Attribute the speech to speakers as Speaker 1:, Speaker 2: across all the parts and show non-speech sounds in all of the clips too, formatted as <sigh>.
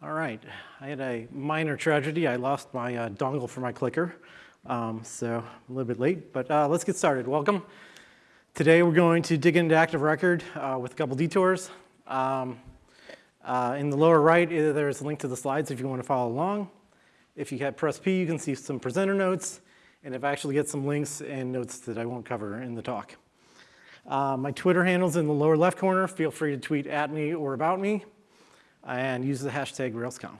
Speaker 1: All right, I had a minor tragedy. I lost my uh, dongle for my clicker, um, so a little bit late, but uh, let's get started. Welcome. Today we're going to dig into Active Record uh, with a couple detours. Um, uh, in the lower right, there's a link to the slides if you want to follow along. If you hit press P, you can see some presenter notes, and if I actually get some links and notes that I won't cover in the talk. Uh, my Twitter handle's in the lower left corner. Feel free to tweet at me or about me and use the hashtag RailsConf.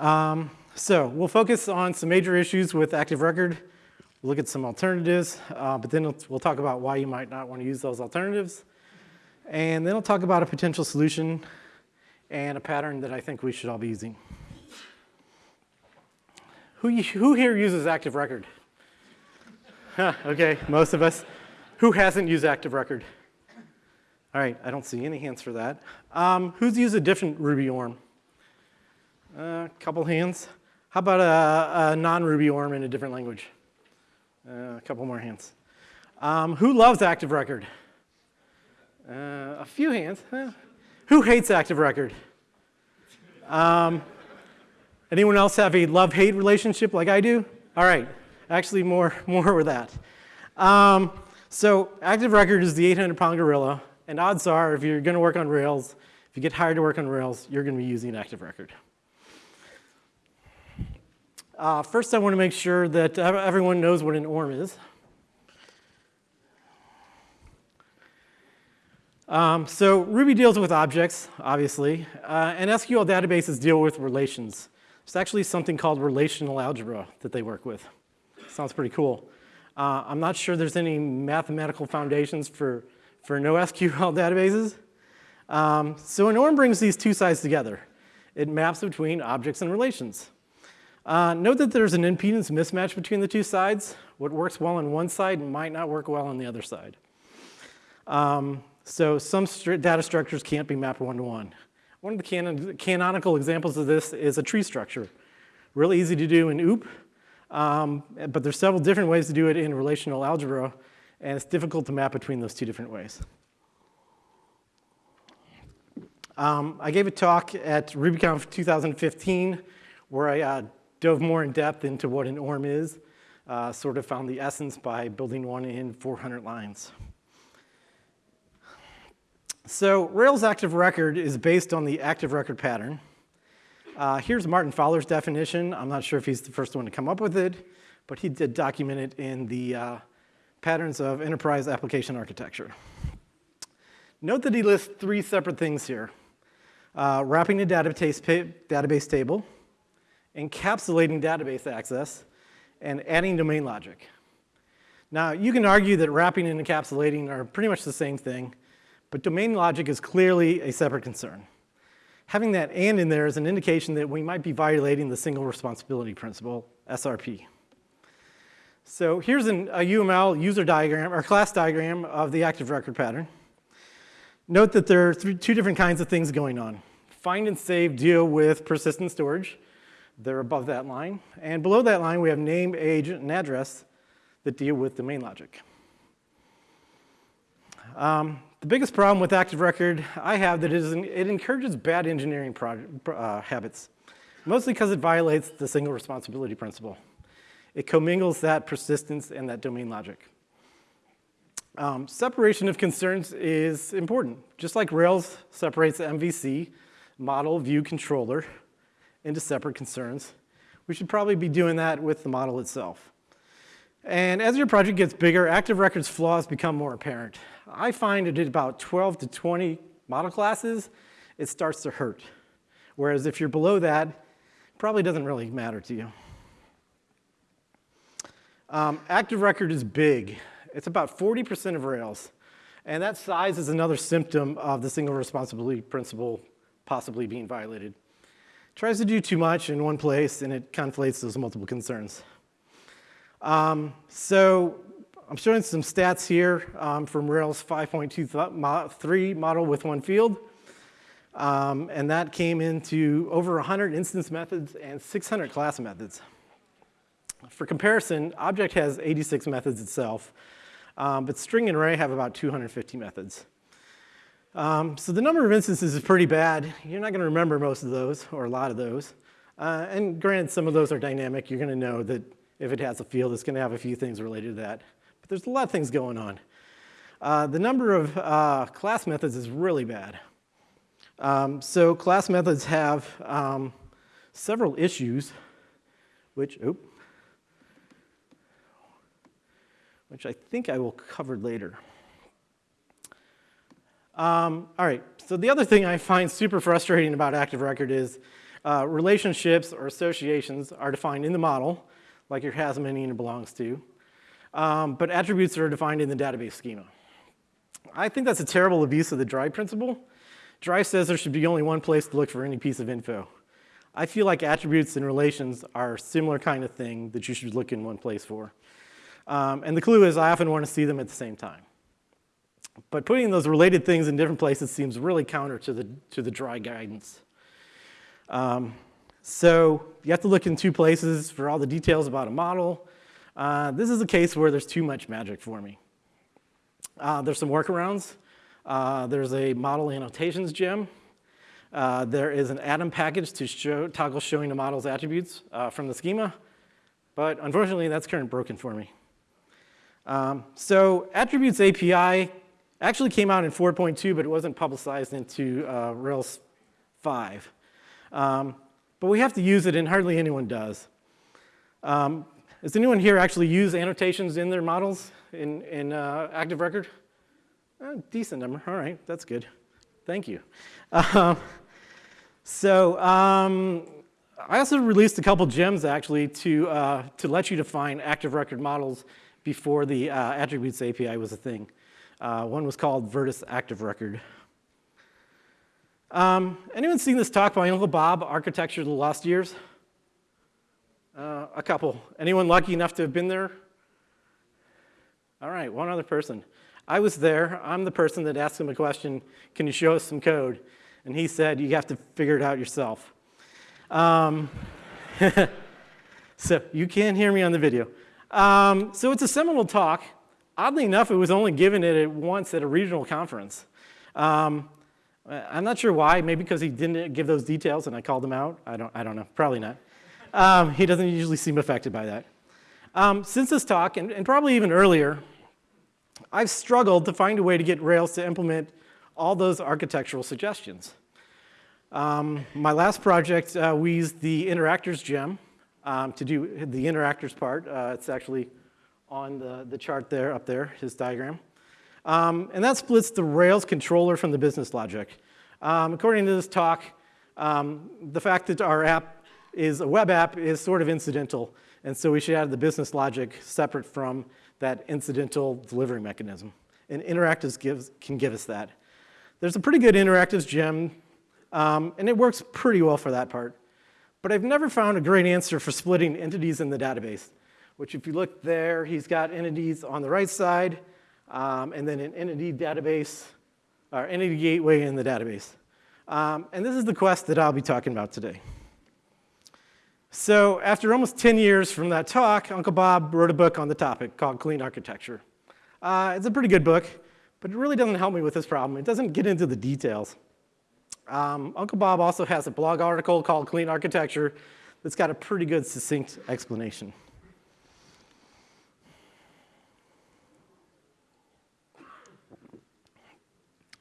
Speaker 1: Um, so we'll focus on some major issues with Active Record. Look at some alternatives, uh, but then we'll talk about why you might not want to use those alternatives. And then I'll talk about a potential solution and a pattern that I think we should all be using. Who, who here uses Active Record? Okay, most of us. Who hasn't used Active Record? All right, I don't see any hands for that. Um, who's used a different Ruby ORM? A uh, couple hands. How about a, a non-Ruby ORM in a different language? Uh, a couple more hands. Um, who loves Active Record? Uh, a few hands. Huh? Who hates Active Record? Um, anyone else have a love-hate relationship like I do? All right, actually more, <laughs> more with that. Um, so Active Record is the 800 pound gorilla and odds are, if you're going to work on Rails, if you get hired to work on Rails, you're going to be using Active Record. Uh, first, I want to make sure that everyone knows what an ORM is. Um, so Ruby deals with objects, obviously, uh, and SQL databases deal with relations. It's actually something called relational algebra that they work with. Sounds pretty cool. Uh, I'm not sure there's any mathematical foundations for for NoSQL <laughs> databases. Um, so an ORM brings these two sides together. It maps between objects and relations. Uh, note that there's an impedance mismatch between the two sides. What works well on one side might not work well on the other side. Um, so some data structures can't be mapped one-to-one. -one. one of the canon canonical examples of this is a tree structure. Really easy to do in OOP, um, but there's several different ways to do it in relational algebra and it's difficult to map between those two different ways. Um, I gave a talk at RubyConf 2015 where I uh, dove more in depth into what an ORM is, uh, sort of found the essence by building one in 400 lines. So Rails Active Record is based on the Active Record pattern. Uh, here's Martin Fowler's definition. I'm not sure if he's the first one to come up with it, but he did document it in the uh, patterns of enterprise application architecture. Note that he lists three separate things here. Uh, wrapping a database, database table, encapsulating database access, and adding domain logic. Now, you can argue that wrapping and encapsulating are pretty much the same thing, but domain logic is clearly a separate concern. Having that and in there is an indication that we might be violating the single responsibility principle, SRP. So here's an, a UML user diagram or class diagram of the active record pattern. Note that there are two different kinds of things going on. Find and save deal with persistent storage. They're above that line. And below that line, we have name, age, and address that deal with domain logic. Um, the biggest problem with Active Record I have that is it encourages bad engineering uh, habits, mostly because it violates the single responsibility principle. It commingles that persistence and that domain logic. Um, separation of concerns is important. Just like Rails separates MVC, model view controller, into separate concerns, we should probably be doing that with the model itself. And as your project gets bigger, Active Records flaws become more apparent. I find it at about 12 to 20 model classes, it starts to hurt. Whereas if you're below that, it probably doesn't really matter to you. Um, active record is big. It's about 40% of Rails. And that size is another symptom of the single responsibility principle possibly being violated. Tries to do too much in one place and it conflates those multiple concerns. Um, so I'm showing some stats here um, from Rails 5.23 model with one field. Um, and that came into over 100 instance methods and 600 class methods. For comparison, Object has 86 methods itself, um, but String and Array have about 250 methods. Um, so the number of instances is pretty bad. You're not going to remember most of those, or a lot of those. Uh, and granted, some of those are dynamic. You're going to know that if it has a field, it's going to have a few things related to that. But there's a lot of things going on. Uh, the number of uh, class methods is really bad. Um, so class methods have um, several issues, which, which I think I will cover later. Um, all right, so the other thing I find super frustrating about Active Record is uh, relationships or associations are defined in the model, like your has many and belongs to, um, but attributes are defined in the database schema. I think that's a terrible abuse of the dry principle. Dry says there should be only one place to look for any piece of info. I feel like attributes and relations are a similar kind of thing that you should look in one place for. Um, and the clue is I often want to see them at the same time. But putting those related things in different places seems really counter to the, to the dry guidance. Um, so you have to look in two places for all the details about a model. Uh, this is a case where there's too much magic for me. Uh, there's some workarounds. Uh, there's a model annotations gem. Uh, there is an Atom package to show, toggle showing the model's attributes uh, from the schema. But unfortunately, that's current broken for me. Um, so attributes API actually came out in 4.2, but it wasn't publicized into uh, Rails 5. Um, but we have to use it, and hardly anyone does. Um, does anyone here actually use annotations in their models in, in uh, Active Record? Decent number, all right, that's good. Thank you. Uh, so um, I also released a couple gems actually to, uh, to let you define active record models before the uh, attributes API was a thing. Uh, one was called Virtus Active Record. Um, anyone seen this talk by Uncle Bob, Architecture of the Lost Years? Uh, a couple. Anyone lucky enough to have been there? All right, one other person. I was there. I'm the person that asked him a question, can you show us some code? And he said, you have to figure it out yourself. Um, <laughs> so you can't hear me on the video. Um, so it's a seminal talk. Oddly enough, it was only given it once at a regional conference. Um, I'm not sure why, maybe because he didn't give those details and I called him out. I don't, I don't know, probably not. Um, he doesn't usually seem affected by that. Um, since this talk, and, and, probably even earlier, I've struggled to find a way to get Rails to implement all those architectural suggestions. Um, my last project, uh, we used the interactors gem um, to do the interactors part. Uh, it's actually on the, the chart there, up there, his diagram. Um, and that splits the Rails controller from the business logic. Um, according to this talk, um, the fact that our app is a web app is sort of incidental. And so we should add the business logic separate from that incidental delivery mechanism. And interactors gives, can give us that. There's a pretty good interactors gem, um, and it works pretty well for that part. But I've never found a great answer for splitting entities in the database, which if you look there, he's got entities on the right side, um, and then an entity database, or entity gateway in the database. Um, and this is the quest that I'll be talking about today. So after almost 10 years from that talk, Uncle Bob wrote a book on the topic called Clean Architecture. Uh, it's a pretty good book, but it really doesn't help me with this problem. It doesn't get into the details. Um, Uncle Bob also has a blog article called Clean Architecture that's got a pretty good succinct explanation.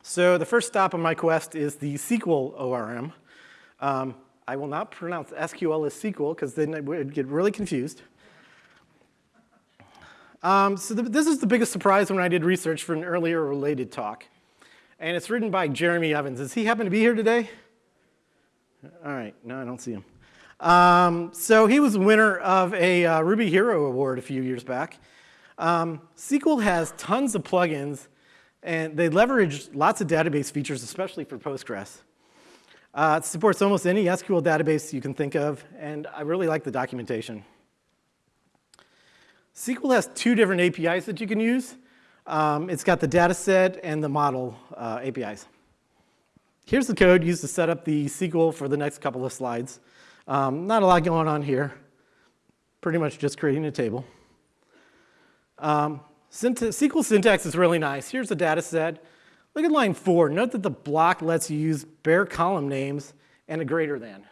Speaker 1: So the first stop on my quest is the Sequel ORM. Um, I will not pronounce SQL as Sequel because then I would get really confused. Um, so the, this is the biggest surprise when I did research for an earlier related talk. And it's written by Jeremy Evans. Does he happen to be here today? All right, no, I don't see him. Um, so he was winner of a uh, Ruby Hero Award a few years back. Um, Sequel has tons of plugins, and they leverage lots of database features, especially for Postgres. Uh, it supports almost any SQL database you can think of, and I really like the documentation. Sequel has two different APIs that you can use. Um, it's got the data set and the model uh, APIs. Here's the code used to set up the SQL for the next couple of slides. Um, not a lot going on here. Pretty much just creating a table. Um, Sequel syntax is really nice. Here's the data set. Look at line four. Note that the block lets you use bare column names and a greater than.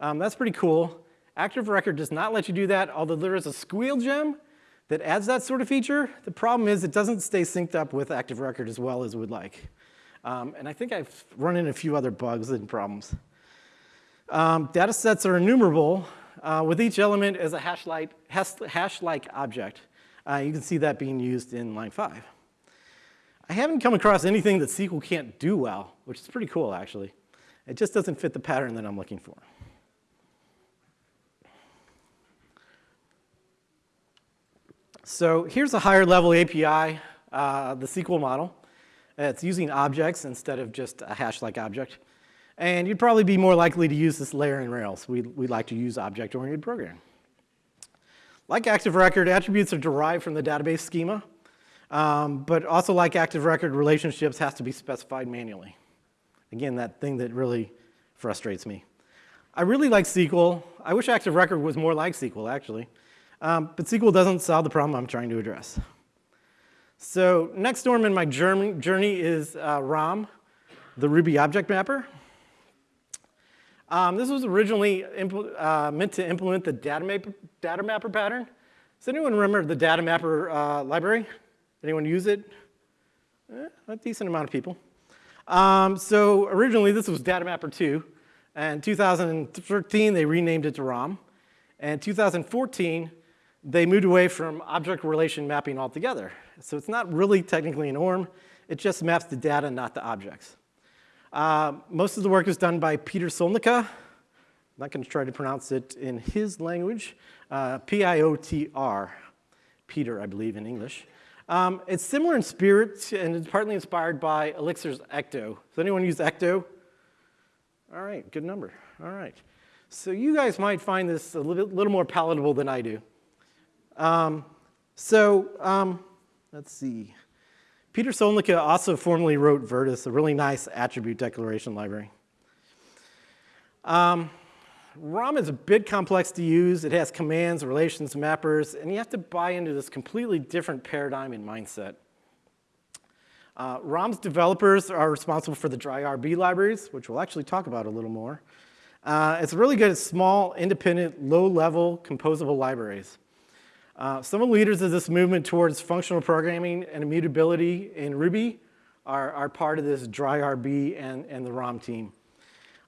Speaker 1: Um, that's pretty cool. Active Record does not let you do that, although there is a Squeel gem that adds that sort of feature. The problem is it doesn't stay synced up with Active Record as well as we'd like. Um, and I think I've run into a few other bugs and problems. Um, data sets are enumerable uh, with each element as a hash-like hash object. Uh, you can see that being used in line five. I haven't come across anything that Sequel can't do well, which is pretty cool actually. It just doesn't fit the pattern that I'm looking for. So here's a higher level API, uh, the Sequel model. It's using objects instead of just a hash-like object. And you'd probably be more likely to use this layer in Rails. We, we like to use object-oriented programming. Like Active Record, attributes are derived from the database schema, um, but also like Active Record, relationships has to be specified manually. Again, that thing that really frustrates me. I really like Sequel. I wish Active Record was more like Sequel, actually. Um, but Sequel doesn't solve the problem I'm trying to address. So next storm in my journey is uh, ROM, the Ruby object mapper. Um, this was originally uh, meant to implement the data, map data, mapper pattern. Does anyone remember the data mapper uh, library? Anyone use it? Eh, a decent amount of people. Um, so originally this was data mapper 2. And 2013 they renamed it to ROM. And 2014 they moved away from object relation mapping altogether. So it's not really technically an ORM, it just maps the data, not the objects. Uh, most of the work is done by Peter Solnica. I'm not going to try to pronounce it in his language. Uh, P-I-O-T-R, Peter, I believe, in English. Um, it's similar in spirit, and it's partly inspired by Elixir's Ecto. Does anyone use Ecto? All right, good number. All right. So you guys might find this a little, little more palatable than I do. Um, so um, let's see. Peter Solnica also formerly wrote Virtus, a really nice attribute declaration library. Um, ROM is a bit complex to use. It has commands, relations, mappers, and you have to buy into this completely different paradigm and mindset. Uh, ROM's developers are responsible for the DryRB libraries, which we'll actually talk about a little more. Uh, it's really good at small, independent, low-level, composable libraries. Uh, some of the leaders of this movement towards functional programming and immutability in Ruby are, are part of this dry RB and, and the ROM team.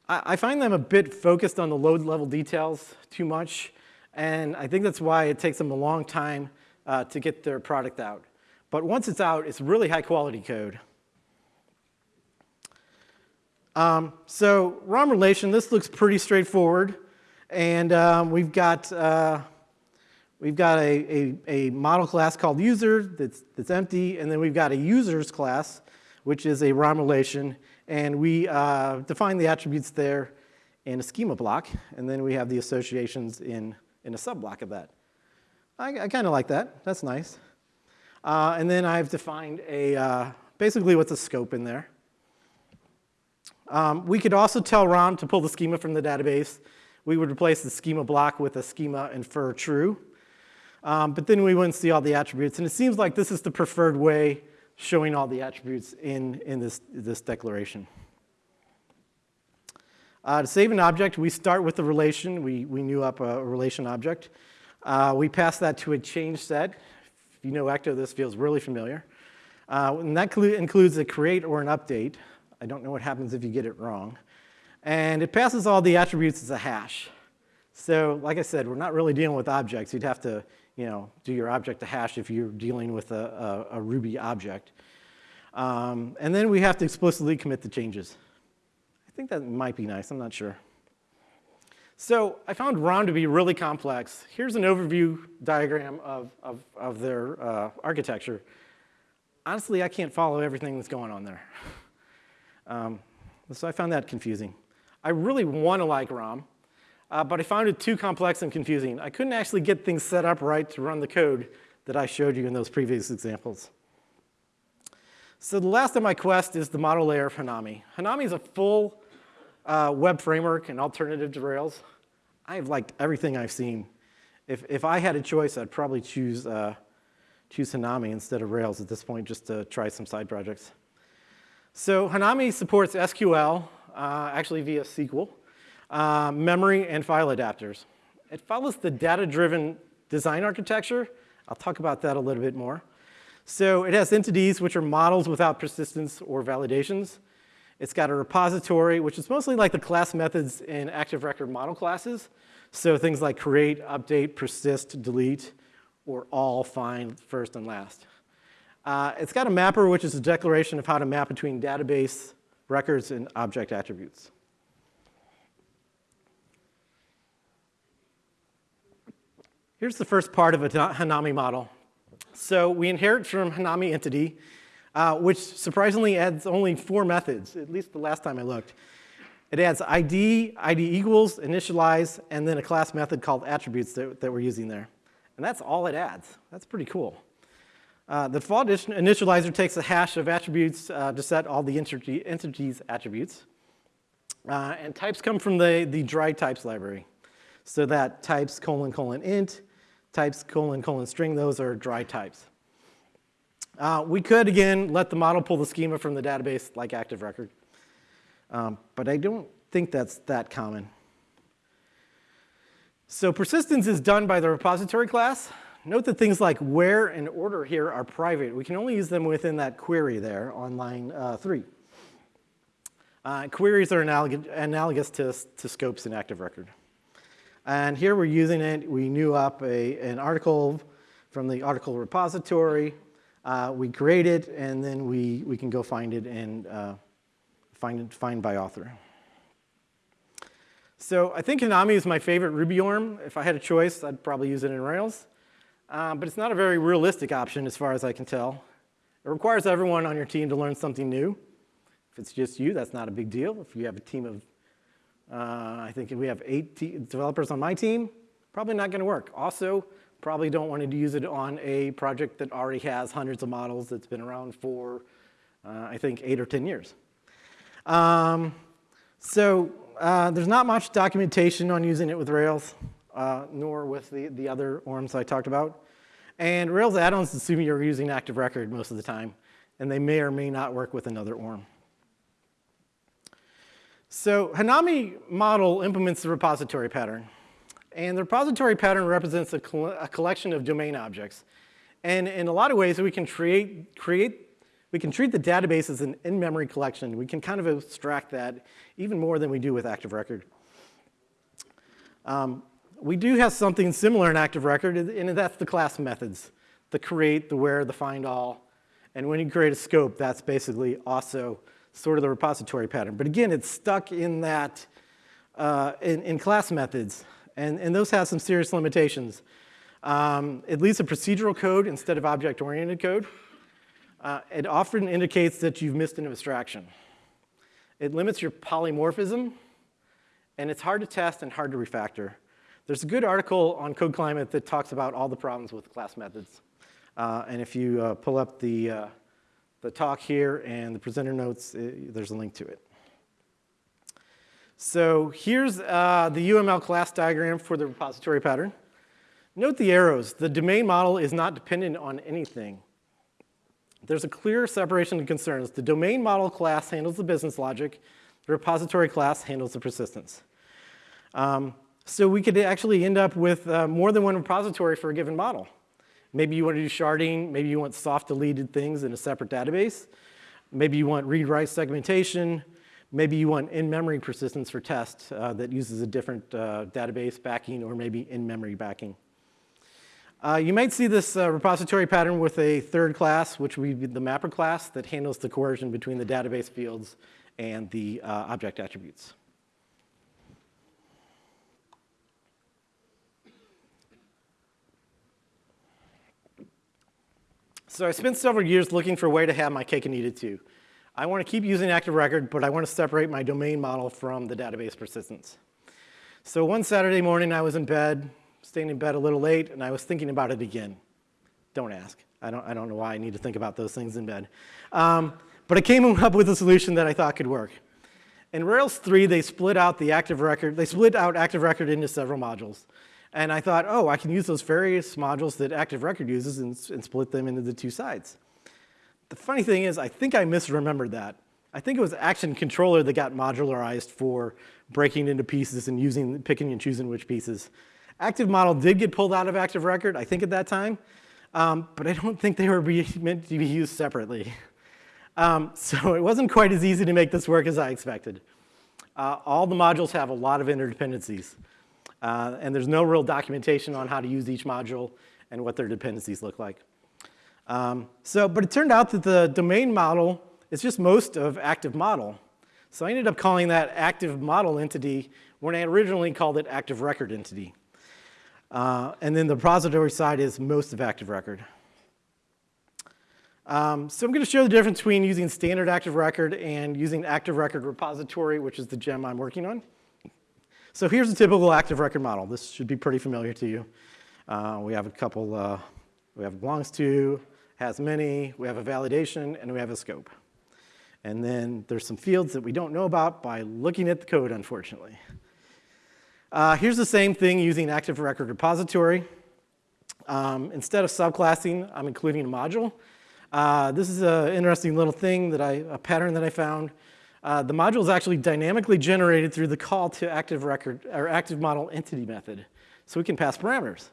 Speaker 1: I, I find them a bit focused on the low level details too much, and I think that's why it takes them a long time uh, to get their product out. But once it's out, it's really high quality code. Um, so ROM relation, this looks pretty straightforward. And um, we've got uh, We've got a, a, a, model class called user that's, that's empty, and then we've got a users class, which is a ROM relation, and we uh, define the attributes there in a schema block, and then we have the associations in, in a subblock of that. I, I kind of like that. That's nice. Uh, and then I've defined a, uh, basically what's a scope in there. Um, we could also tell ROM to pull the schema from the database. We would replace the schema block with a schema infer true. Um, but then we wouldn't see all the attributes. And it seems like this is the preferred way showing all the attributes in, in this, this declaration. Uh, to save an object, we start with the relation. We, we new up a relation object. Uh, we pass that to a change set. If you know Ecto, this feels really familiar. Uh, and that includes a create or an update. I don't know what happens if you get it wrong. And it passes all the attributes as a hash. So like I said, we're not really dealing with objects. You'd have to you know, do your object to hash if you're dealing with a, a, a Ruby object. Um, and then we have to explicitly commit the changes. I think that might be nice, I'm not sure. So I found ROM to be really complex. Here's an overview diagram of, of, of their uh, architecture. Honestly, I can't follow everything that's going on there. <laughs> Um, so I found that confusing. I really want to like ROM. Uh, but I found it too complex and confusing. I couldn't actually get things set up right to run the code that I showed you in those previous examples. So the last of my quest is the model layer of Hanami. Hanami is a full uh, web framework and alternative to Rails. I've liked everything I've seen. If, if I had a choice, I'd probably choose, uh, choose Hanami instead of Rails at this point just to try some side projects. So Hanami supports SQL, uh, actually via Sequel, uh, memory, and file adapters. It follows the data-driven design architecture. I'll talk about that a little bit more. So it has entities, which are models without persistence or validations. It's got a repository, which is mostly like the class methods in active record model classes. So things like create, update, persist, delete, or all find first and last. Uh, it's got a mapper, which is a declaration of how to map between database records and object attributes. Here's the first part of a Hanami model. So we inherit from Hanami entity, uh, which surprisingly adds only four methods, at least the last time I looked. It adds ID, ID equals, initialize, and then a class method called attributes that, that we're using there. And that's all it adds. That's pretty cool. Uh, the default initializer takes a hash of attributes uh, to set all the entity, entities attributes. Uh, and types come from the, the dry types library. So that types colon colon int, types colon colon string, those are dry types. Uh, we could, again, let the model pull the schema from the database like Active Record. Um, but I don't think that's that common. So persistence is done by the repository class. Note that things like where and order here are private. We can only use them within that query there on line uh, three. Uh, queries are analog analogous to, to scopes in Active Record. And here we're using it. We new up a, an article from the article repository. Uh, we create it, and then we, we can go find it and uh, find, it, find by author. So I think Hanami is my favorite Ruby ORM. If I had a choice, I'd probably use it in Rails. Um, but it's not a very realistic option as far as I can tell. It requires everyone on your team to learn something new. If it's just you, that's not a big deal. If you have a team of, uh, I think we have eight developers on my team, probably not gonna work. Also, probably don't want to use it on a project that already has hundreds of models that's been around for, uh, I think, eight or 10 years. Um, so uh, there's not much documentation on using it with Rails uh, nor with the, the other ORMs I talked about. And Rails add-ons assume you're using Active Record most of the time, and they may or may not work with another ORM. So Hanami model implements the repository pattern. And the repository pattern represents a, a, collection of domain objects. And in a lot of ways, we can create, create, we can treat the database as an in-memory collection. We can kind of abstract that even more than we do with Active Record. Um, we do have something similar in Active Record, and that's the class methods, the create, the where, the find all. And when you create a scope, that's basically also sort of the repository pattern. But again, it's stuck in that, uh, in, in, class methods, and, and those have some serious limitations. Um, it leaves a procedural code instead of object-oriented code. Uh, it often indicates that you've missed an abstraction. It limits your polymorphism, and it's hard to test and hard to refactor. There's a good article on Code Climate that talks about all the problems with class methods. Uh, and if you uh, pull up the, uh, the talk here and the presenter notes, it, uh, there's a link to it. So here's uh, the UML class diagram for the repository pattern. Note the arrows. The domain model is not dependent on anything. There's a clear separation of concerns. The domain model class handles the business logic. The repository class handles the persistence. Um, so we could actually end up with uh, more than one repository for a given model. Maybe you want to do sharding, maybe you want soft deleted things in a separate database. Maybe you want read-write segmentation. Maybe you want in-memory persistence for test uh, that uses a different uh, database backing or maybe in-memory backing. Uh, you might see this uh, repository pattern with a third class, which would be the mapper class that handles the coercion between the database fields and the uh, object attributes. So I spent several years looking for a way to have my cake and eat it too. I want to keep using Active Record, but I want to separate my domain model from the database persistence. So one Saturday morning, I was in bed, staying in bed a little late, and I was thinking about it again. Don't ask. I don't, I don't know why I need to think about those things in bed. Um, but I came up with a solution that I thought could work. In Rails 3, they split out the active record, they split out active record into several modules. And I thought, oh, I can use those various modules that active record uses and, and split them into the two sides. The funny thing is, I think I misremembered that. I think it was Action Controller that got modularized for breaking into pieces and using, picking and choosing which pieces. Active model did get pulled out of active record, I think at that time, um, but I don't think they were <laughs> meant to be used separately. Um, so <laughs> it wasn't quite as easy to make this work as I expected. Uh, all the modules have a lot of interdependencies, uh, and there's no real documentation on how to use each module and what their dependencies look like. Um, so, but it turned out that the domain model is just most of active model. So I ended up calling that active model entity when I originally called it active record entity. Uh, and then the repository side is most of active record. Um, so I'm going to show the difference between using standard active record and using active record repository, which is the gem I'm working on. So here's a typical active record model. This should be pretty familiar to you. Uh, we have a couple, uh, we have belongs to, has many, we have a validation, and we have a scope. And then there's some fields that we don't know about by looking at the code, unfortunately. Uh, here's the same thing using Active Record Repository. Um, instead of subclassing, I'm including a module. Uh, this is an interesting little thing that I, a pattern that I found. Uh, the module is actually dynamically generated through the call to active record or active model entity method. So we can pass parameters.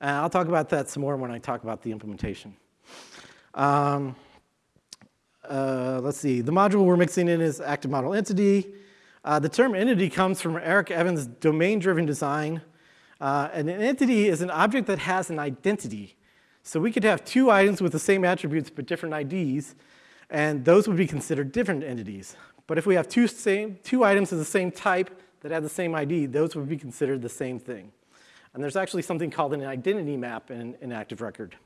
Speaker 1: And I'll talk about that some more when I talk about the implementation. Um, uh, let's see, the module we're mixing in is active model entity. Uh, the term entity comes from Eric Evans' domain-driven design. Uh, and an entity is an object that has an identity. So we could have two items with the same attributes but different IDs, and those would be considered different entities. But if we have two, same, two items of the same type that have the same ID, those would be considered the same thing. And there's actually something called an identity map in, in Active Record.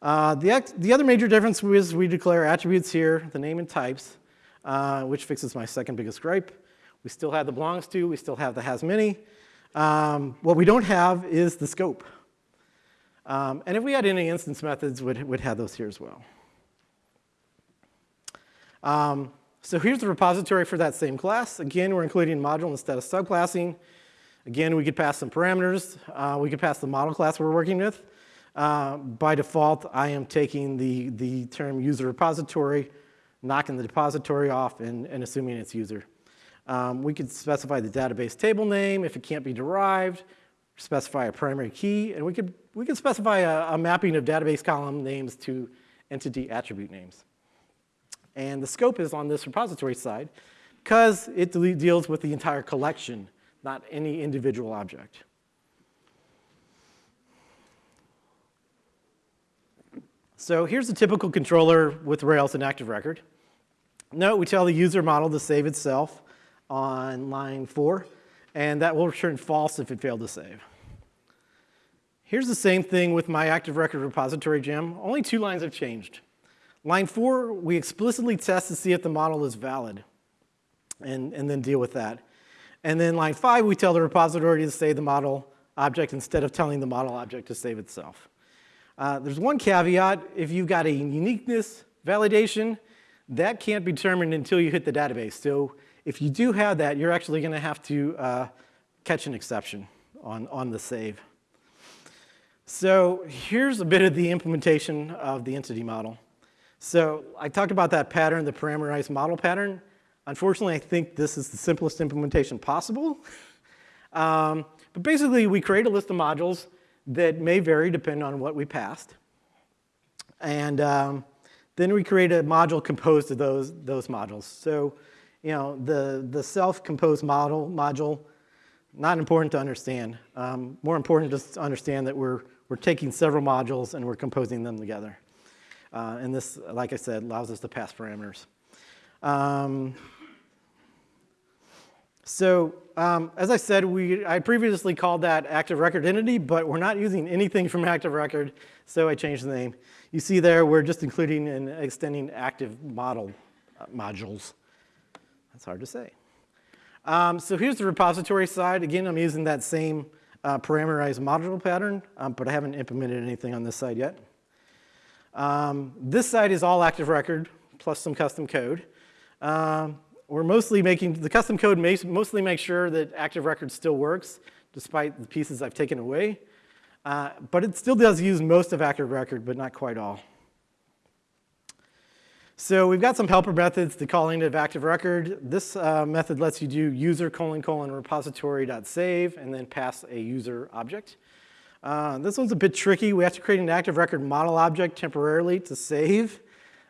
Speaker 1: Uh, the, the, other major difference is we declare attributes here, the name and types, uh, which fixes my second biggest gripe. We still have the belongs to, we still have the has many. Um, what we don't have is the scope. Um, and if we had any instance methods, we'd, we'd have those here as well. Um, so here's the repository for that same class. Again, we're including module instead of subclassing. Again, we could pass some parameters. Uh, we could pass the model class we're working with. Uh, by default, I am taking the, the term user repository, knocking the depository off, and, and assuming it's user. Um, we could specify the database table name if it can't be derived, specify a primary key, and we could, we could specify a, a mapping of database column names to entity attribute names. And the scope is on this repository side because it deals with the entire collection, not any individual object. So here's a typical controller with Rails and Active Record. Note we tell the user model to save itself on line four, and that will return false if it failed to save. Here's the same thing with my Active Record repository gem. Only two lines have changed. Line four, we explicitly test to see if the model is valid and, and then deal with that. And then line five, we tell the repository to save the model object instead of telling the model object to save itself. Uh, there's one caveat, if you've got a uniqueness validation, that can't be determined until you hit the database. So if you do have that, you're actually gonna have to uh, catch an exception on, on the save. So here's a bit of the implementation of the entity model. So I talked about that pattern, the parameterized model pattern. Unfortunately, I think this is the simplest implementation possible. <laughs> um, but basically, we create a list of modules that may vary depending on what we passed. And um, then we create a module composed of those, those modules. So, you know, the, the self-composed model module, not important to understand. Um, more important to understand that we're, we're taking several modules and we're composing them together. Uh, and this, like I said, allows us to pass parameters. Um, so um, as I said, we, I previously called that active record entity, but we're not using anything from <laughs> active record, so I changed the name. You see there, we're just including and extending active model uh, modules. That's hard to say. Um, so here's the repository side. Again, I'm using that same uh, parameterized module pattern, um, but I haven't implemented anything on this side yet. Um, this side is all active record plus some custom code. Um, we're mostly making, the custom code mostly makes sure that active record still works despite the pieces I've taken away. Uh, but it still does use most of active record, but not quite all. So we've got some helper methods to calling of active record. This uh, method lets you do user colon colon repository dot save and then pass a user object. Uh, this one's a bit tricky. We have to create an active record model object temporarily to save.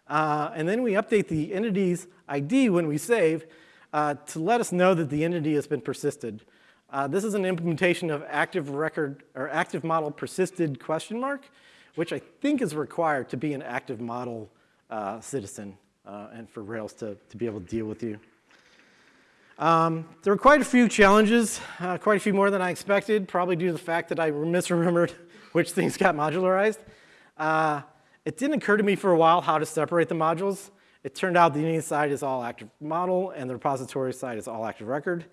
Speaker 1: Uh, and then we update the entity's ID when we save uh, to let us know that the entity has been persisted. Uh, this is an implementation of active record or active model persisted question mark, which I think is required to be an active model uh, citizen uh, and for Rails to, to be able to deal with you. Um, there were quite a few challenges, uh, quite a few more than I expected, probably due to the fact that I misremembered <laughs> which things got modularized. Uh, it didn't occur to me for a while how to separate the modules. It turned out the entity side is all active model and the repository side is all active record.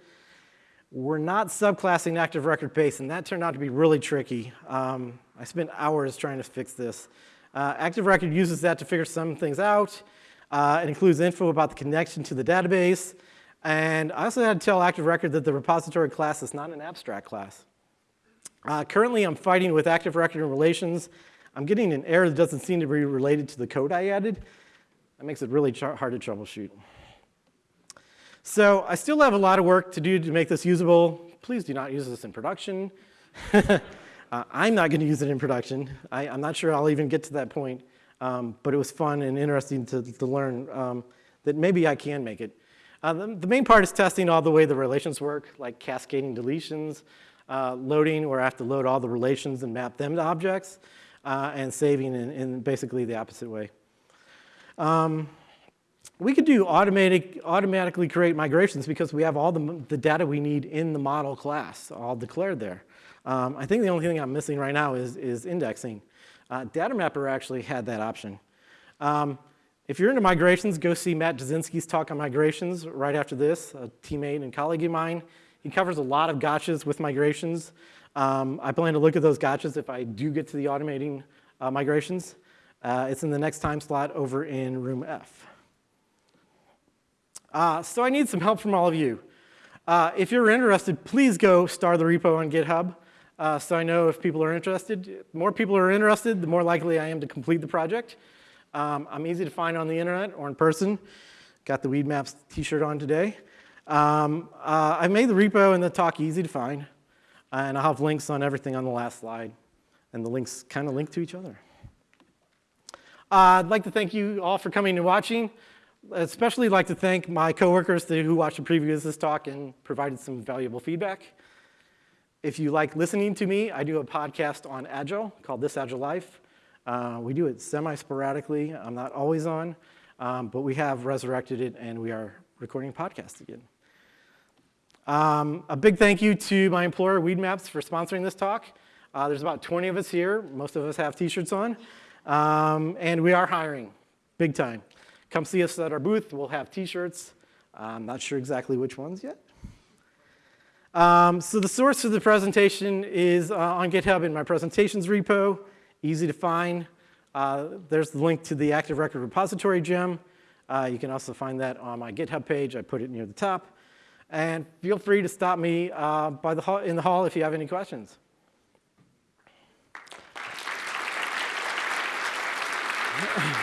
Speaker 1: We're not subclassing active record base, and that turned out to be really tricky. Um, I spent hours trying to fix this. Uh, Active Record uses that to figure some things out. Uh, it includes info about the connection to the database. And I also had to tell Active Record that the repository class is not an abstract class. Uh, currently, I'm fighting with Active Record and relations. I'm getting an error that doesn't seem to be related to the code I added. That makes it really hard to troubleshoot. So I still have a lot of work to do to make this usable. Please do not use this in production. <laughs> Uh, I'm not going to use it in production. I, am not sure I'll even get to that point, um, but it was fun and interesting to, to learn um, that maybe I can make it. Uh, the, the, main part is testing all the way the relations work, like cascading deletions, uh, loading where I have to load all the relations and map them to objects, uh, and saving in, in, basically the opposite way. Um, we could do automatic, automatically create migrations because we have all the, the data we need in the model class, all declared there. Um, I think the only thing I'm missing right now is, is indexing. Uh, Data Mapper actually had that option. Um, if you're into migrations, go see Matt Jasinski's talk on migrations right after this, a teammate and colleague of mine. He covers a lot of gotchas with migrations. Um, I plan to look at those gotchas if I do get to the automating uh, migrations. Uh, it's in the next time slot over in room F. Uh, so I need some help from all of you. Uh, if you're interested, please go star the repo on GitHub uh, so I know if people are interested. The more people are interested, the more likely I am to complete the project. Um, I'm easy to find on the internet or in person. Got the Weedmaps t-shirt on today. Um, uh, I made the repo and the talk easy to find, and I'll have links on everything on the last slide, and the links kind of link to each other. Uh, I'd like to thank you all for coming and watching. Especially like to thank my coworkers who watched the preview of this talk and provided some valuable feedback. If you like listening to me, I do a podcast on Agile called This Agile Life. Uh, we do it semi-sporadically. I'm not always on, um, but we have resurrected it and we are recording podcasts again. Um, a big thank you to my employer, Weedmaps, for sponsoring this talk. Uh, there's about 20 of us here. Most of us have t-shirts on. Um, and we are hiring, big time. Come see us at our booth. We'll have t-shirts. I'm not sure exactly which ones yet. Um, so the source of the presentation is uh, on GitHub in my presentations repo, easy to find. Uh, there's the link to the Active Record repository gem. Uh, you can also find that on my GitHub page. I put it near the top. And feel free to stop me uh, by the hall, in the hall if you have any questions. <laughs>